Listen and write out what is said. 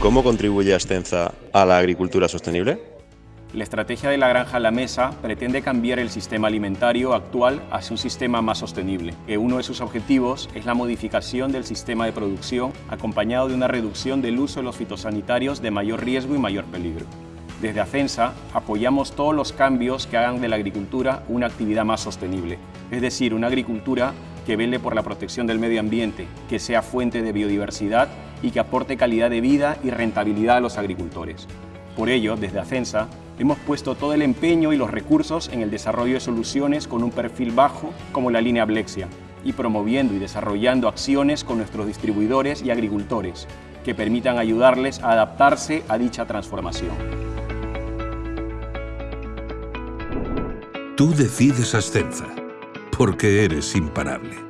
¿Cómo contribuye Ascenza a la agricultura sostenible? La estrategia de la granja a la mesa pretende cambiar el sistema alimentario actual hacia un sistema más sostenible, uno de sus objetivos es la modificación del sistema de producción acompañado de una reducción del uso de los fitosanitarios de mayor riesgo y mayor peligro. Desde Acensa apoyamos todos los cambios que hagan de la agricultura una actividad más sostenible, es decir, una agricultura que vele por la protección del medio ambiente, que sea fuente de biodiversidad y que aporte calidad de vida y rentabilidad a los agricultores. Por ello, desde Acensa, hemos puesto todo el empeño y los recursos en el desarrollo de soluciones con un perfil bajo como la línea Blexia y promoviendo y desarrollando acciones con nuestros distribuidores y agricultores que permitan ayudarles a adaptarse a dicha transformación. Tú decides Ascenza, porque eres imparable.